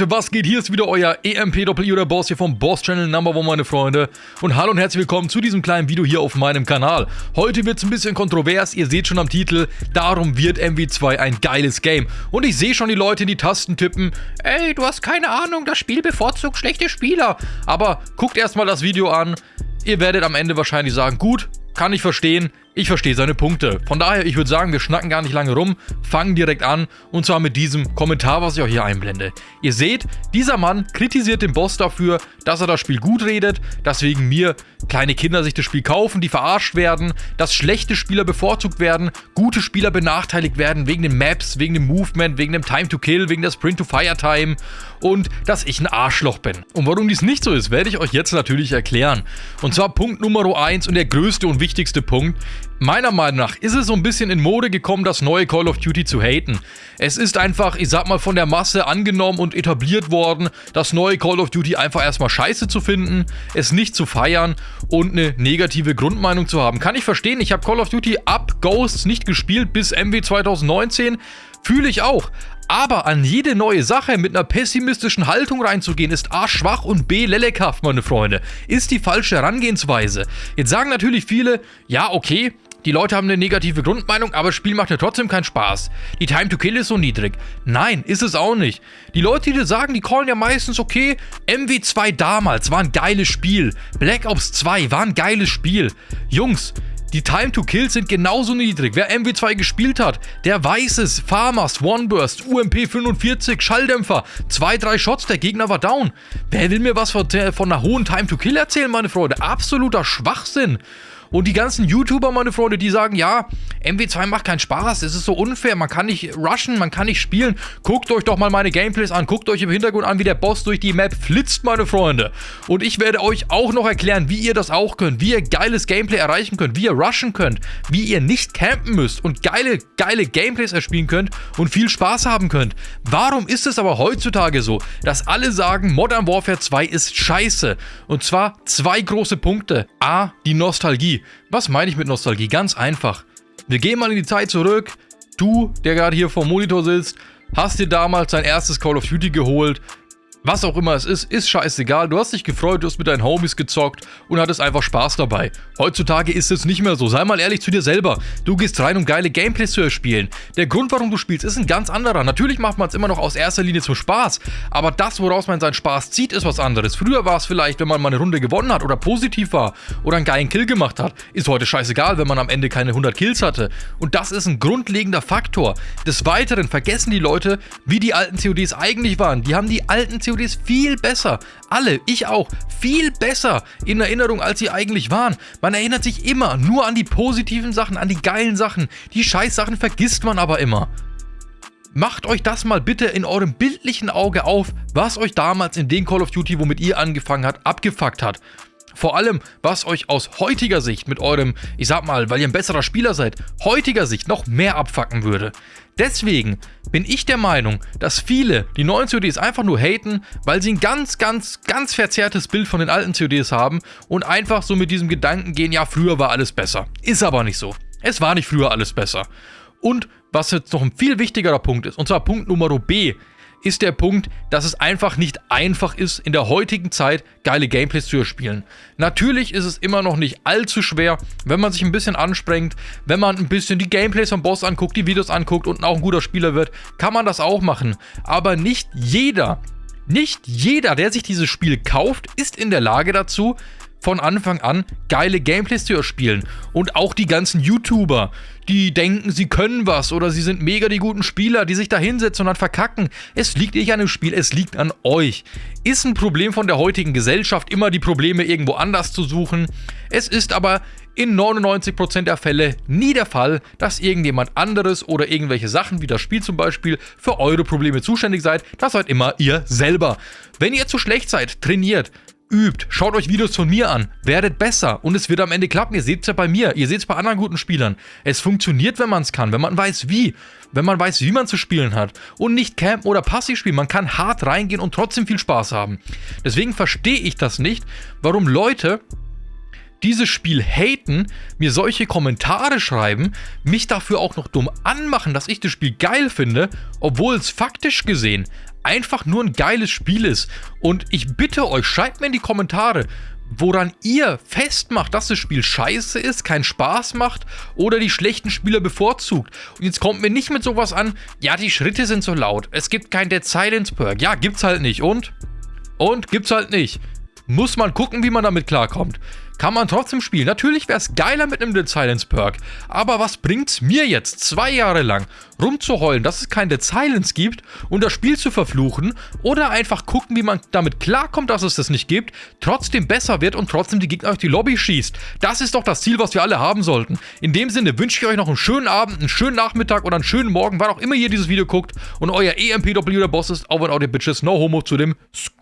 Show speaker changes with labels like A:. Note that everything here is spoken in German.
A: Was geht? Hier ist wieder euer EMP-Doppel oder Boss hier vom Boss Channel Number One, meine Freunde. Und hallo und herzlich willkommen zu diesem kleinen Video hier auf meinem Kanal. Heute wird es ein bisschen kontrovers, ihr seht schon am Titel, darum wird MW2 ein geiles Game. Und ich sehe schon die Leute in die Tasten tippen, ey, du hast keine Ahnung, das Spiel bevorzugt schlechte Spieler. Aber guckt erstmal das Video an, ihr werdet am Ende wahrscheinlich sagen, gut, kann ich verstehen, ich verstehe seine Punkte. Von daher, ich würde sagen, wir schnacken gar nicht lange rum, fangen direkt an und zwar mit diesem Kommentar, was ich auch hier einblende. Ihr seht, dieser Mann kritisiert den Boss dafür, dass er das Spiel gut redet, dass wegen mir kleine Kinder sich das Spiel kaufen, die verarscht werden, dass schlechte Spieler bevorzugt werden, gute Spieler benachteiligt werden wegen den Maps, wegen dem Movement, wegen dem Time to Kill, wegen der Sprint to Fire Time und dass ich ein Arschloch bin. Und warum dies nicht so ist, werde ich euch jetzt natürlich erklären. Und zwar Punkt Nummer 1 und der größte und wichtigste Punkt, Meiner Meinung nach ist es so ein bisschen in Mode gekommen, das neue Call of Duty zu haten. Es ist einfach, ich sag mal, von der Masse angenommen und etabliert worden, das neue Call of Duty einfach erstmal scheiße zu finden, es nicht zu feiern und eine negative Grundmeinung zu haben. Kann ich verstehen, ich habe Call of Duty ab Ghosts nicht gespielt bis MW 2019, fühle ich auch. Aber an jede neue Sache mit einer pessimistischen Haltung reinzugehen, ist A schwach und B lelekhaft, meine Freunde. Ist die falsche Herangehensweise. Jetzt sagen natürlich viele, ja okay, die Leute haben eine negative Grundmeinung, aber das Spiel macht ja trotzdem keinen Spaß. Die Time to Kill ist so niedrig. Nein, ist es auch nicht. Die Leute, die das sagen, die callen ja meistens, okay, MW2 damals war ein geiles Spiel. Black Ops 2 war ein geiles Spiel. Jungs, die Time to Kill sind genauso niedrig. Wer MW2 gespielt hat, der weiß es. Farmers, One Burst, UMP 45, Schalldämpfer, zwei, drei Shots, der Gegner war down. Wer will mir was von, von einer hohen Time to Kill erzählen, meine Freunde? Absoluter Schwachsinn. Und die ganzen YouTuber, meine Freunde, die sagen, ja, MW2 macht keinen Spaß, es ist so unfair, man kann nicht rushen, man kann nicht spielen. Guckt euch doch mal meine Gameplays an, guckt euch im Hintergrund an, wie der Boss durch die Map flitzt, meine Freunde. Und ich werde euch auch noch erklären, wie ihr das auch könnt, wie ihr geiles Gameplay erreichen könnt, wie ihr rushen könnt, wie ihr nicht campen müsst und geile, geile Gameplays erspielen könnt und viel Spaß haben könnt. Warum ist es aber heutzutage so, dass alle sagen, Modern Warfare 2 ist scheiße? Und zwar zwei große Punkte. A, die Nostalgie. Was meine ich mit Nostalgie? Ganz einfach. Wir gehen mal in die Zeit zurück. Du, der gerade hier vor dem Monitor sitzt, hast dir damals dein erstes Call of Duty geholt, was auch immer es ist, ist scheißegal. Du hast dich gefreut, du hast mit deinen Homies gezockt und hattest einfach Spaß dabei. Heutzutage ist es nicht mehr so. Sei mal ehrlich zu dir selber. Du gehst rein, um geile Gameplays zu erspielen. Der Grund, warum du spielst, ist ein ganz anderer. Natürlich macht man es immer noch aus erster Linie zum Spaß. Aber das, woraus man seinen Spaß zieht, ist was anderes. Früher war es vielleicht, wenn man mal eine Runde gewonnen hat oder positiv war oder einen geilen Kill gemacht hat. Ist heute scheißegal, wenn man am Ende keine 100 Kills hatte. Und das ist ein grundlegender Faktor. Des Weiteren vergessen die Leute, wie die alten CODs eigentlich waren. Die haben die alten CODs CODs viel besser. Alle, ich auch, viel besser in Erinnerung, als sie eigentlich waren. Man erinnert sich immer nur an die positiven Sachen, an die geilen Sachen. Die Scheißsachen vergisst man aber immer. Macht euch das mal bitte in eurem bildlichen Auge auf, was euch damals in den Call of Duty, womit ihr angefangen habt, abgefuckt hat. Vor allem, was euch aus heutiger Sicht mit eurem, ich sag mal, weil ihr ein besserer Spieler seid, heutiger Sicht noch mehr abfacken würde. Deswegen bin ich der Meinung, dass viele die neuen CODs einfach nur haten, weil sie ein ganz, ganz, ganz verzerrtes Bild von den alten CODs haben und einfach so mit diesem Gedanken gehen, ja, früher war alles besser. Ist aber nicht so. Es war nicht früher alles besser. Und was jetzt noch ein viel wichtigerer Punkt ist, und zwar Punkt Nummer B, ist der Punkt, dass es einfach nicht einfach ist, in der heutigen Zeit geile Gameplays zu erspielen. Natürlich ist es immer noch nicht allzu schwer, wenn man sich ein bisschen anstrengt, wenn man ein bisschen die Gameplays vom Boss anguckt, die Videos anguckt und auch ein guter Spieler wird, kann man das auch machen. Aber nicht jeder, nicht jeder, der sich dieses Spiel kauft, ist in der Lage dazu, von Anfang an geile Gameplays zu erspielen. Und auch die ganzen YouTuber, die denken, sie können was oder sie sind mega die guten Spieler, die sich da hinsetzen und dann verkacken. Es liegt nicht an dem Spiel, es liegt an euch. Ist ein Problem von der heutigen Gesellschaft, immer die Probleme irgendwo anders zu suchen. Es ist aber in 99% der Fälle nie der Fall, dass irgendjemand anderes oder irgendwelche Sachen wie das Spiel zum Beispiel für eure Probleme zuständig seid. Das seid immer ihr selber. Wenn ihr zu schlecht seid, trainiert, übt, schaut euch Videos von mir an, werdet besser und es wird am Ende klappen. Ihr seht es ja bei mir, ihr seht es bei anderen guten Spielern. Es funktioniert, wenn man es kann, wenn man weiß wie, wenn man weiß, wie man zu spielen hat und nicht campen oder passiv spielen. Man kann hart reingehen und trotzdem viel Spaß haben. Deswegen verstehe ich das nicht, warum Leute dieses Spiel haten, mir solche Kommentare schreiben, mich dafür auch noch dumm anmachen, dass ich das Spiel geil finde, obwohl es faktisch gesehen einfach nur ein geiles Spiel ist. Und ich bitte euch, schreibt mir in die Kommentare, woran ihr festmacht, dass das Spiel scheiße ist, keinen Spaß macht oder die schlechten Spieler bevorzugt. Und jetzt kommt mir nicht mit sowas an, ja, die Schritte sind so laut, es gibt kein Dead Silence Perk. Ja, gibt's halt nicht. Und? Und? Gibt's halt nicht. Muss man gucken, wie man damit klarkommt kann man trotzdem spielen. Natürlich wäre es geiler mit einem Dead Silence Perk, aber was bringt's mir jetzt, zwei Jahre lang rumzuheulen, dass es kein Dead Silence gibt und das Spiel zu verfluchen oder einfach gucken, wie man damit klarkommt, dass es das nicht gibt, trotzdem besser wird und trotzdem die Gegner auf die Lobby schießt. Das ist doch das Ziel, was wir alle haben sollten. In dem Sinne wünsche ich euch noch einen schönen Abend, einen schönen Nachmittag oder einen schönen Morgen, wann auch immer ihr dieses Video guckt und euer EMPW der Boss ist, wenn auch die Bitches, no homo zu dem Squad.